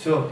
Все,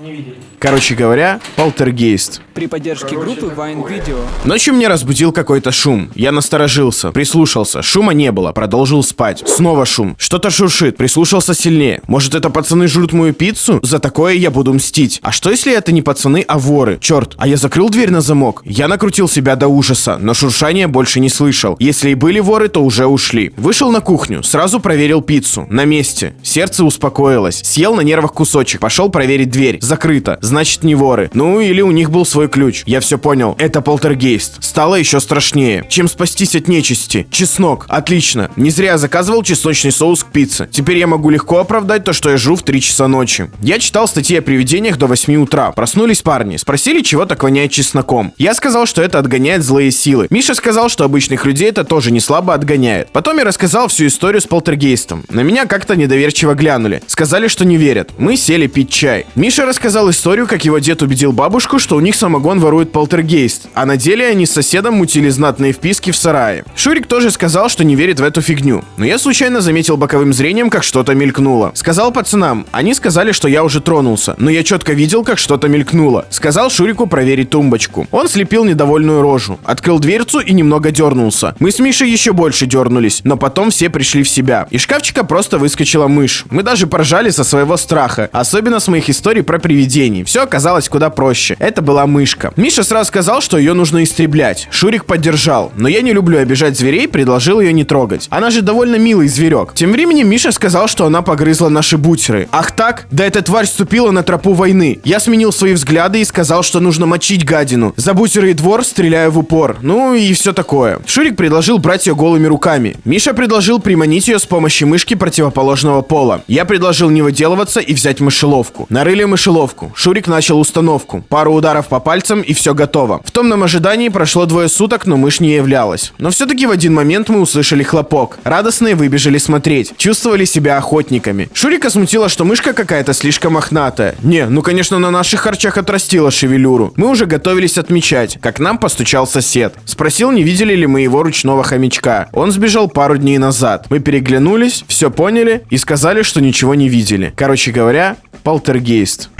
не видели. Короче говоря, полтергейст. При поддержке группы Vine Video. Ночью меня разбудил какой-то шум. Я насторожился, прислушался. Шума не было, продолжил спать. Снова шум. Что-то шуршит, прислушался сильнее. Может, это пацаны жрут мою пиццу? За такое я буду мстить. А что, если это не пацаны, а воры? Черт, а я закрыл дверь на замок. Я накрутил себя до ужаса, но шуршания больше не слышал. Если и были воры, то уже ушли. Вышел на кухню, сразу проверил пиццу. На месте. Сердце успокоилось. Съел на нервах кусочек, пошел проверить дверь. Закрыто. Значит, не воры. Ну, или у них был свой ключ. Я все понял. Это полтергейст. Стало еще страшнее. Чем спастись от нечисти? Чеснок. Отлично. Не зря заказывал чесночный соус к пицце. Теперь я могу легко оправдать то, что я жру в 3 часа ночи. Я читал статьи о привидениях до 8 утра. Проснулись парни. Спросили, чего так воняет чесноком. Я сказал, что это отгоняет злые силы. Миша сказал, что обычных людей это тоже не слабо отгоняет. Потом я рассказал всю историю с полтергейстом. На меня как-то недоверчиво глянули. Сказали, что не верят. Мы сели пить чай. Миша рассказал историю, как его дед убедил бабушку, что у них самогон ворует полтергейст, а на деле они с соседом мутили знатные вписки в сарае. Шурик тоже сказал, что не верит в эту фигню, но я случайно заметил боковым зрением, как что-то мелькнуло. Сказал пацанам, они сказали, что я уже тронулся, но я четко видел, как что-то мелькнуло. Сказал Шурику проверить тумбочку. Он слепил недовольную рожу, открыл дверцу и немного дернулся. Мы с Мишей еще больше дернулись, но потом все пришли в себя. Из шкафчика просто выскочила мышь. Мы даже поржали со своего страха, особенно с моих историй про привидений. Все оказалось куда проще. Это была мышка. Миша сразу сказал, что ее нужно истреблять. Шурик поддержал. Но я не люблю обижать зверей, предложил ее не трогать. Она же довольно милый зверек. Тем временем Миша сказал, что она погрызла наши бутеры. Ах так? Да эта тварь ступила на тропу войны. Я сменил свои взгляды и сказал, что нужно мочить гадину. За бутеры и двор стреляю в упор. Ну и все такое. Шурик предложил брать ее голыми руками. Миша предложил приманить ее с помощью мышки противоположного пола. Я предложил не выделываться и взять мышеловку. Нарыли мышеловку. Шурик начал установку. Пару ударов по пальцам и все готово. В томном ожидании прошло двое суток, но мышь не являлась. Но все-таки в один момент мы услышали хлопок. Радостные выбежали смотреть. Чувствовали себя охотниками. Шурика смутило, что мышка какая-то слишком мохнатая. Не, ну конечно на наших харчах отрастила шевелюру. Мы уже готовились отмечать, как нам постучал сосед. Спросил, не видели ли мы его ручного хомячка. Он сбежал пару дней назад. Мы переглянулись, все поняли и сказали, что ничего не видели. Короче говоря, полтергейст.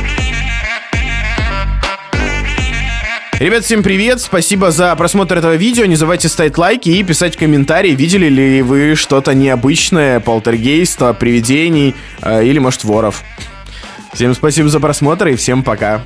Ребят, всем привет! Спасибо за просмотр этого видео. Не забывайте ставить лайки и писать комментарии, видели ли вы что-то необычное, полтергейста, привидений э, или, может, воров. Всем спасибо за просмотр и всем пока.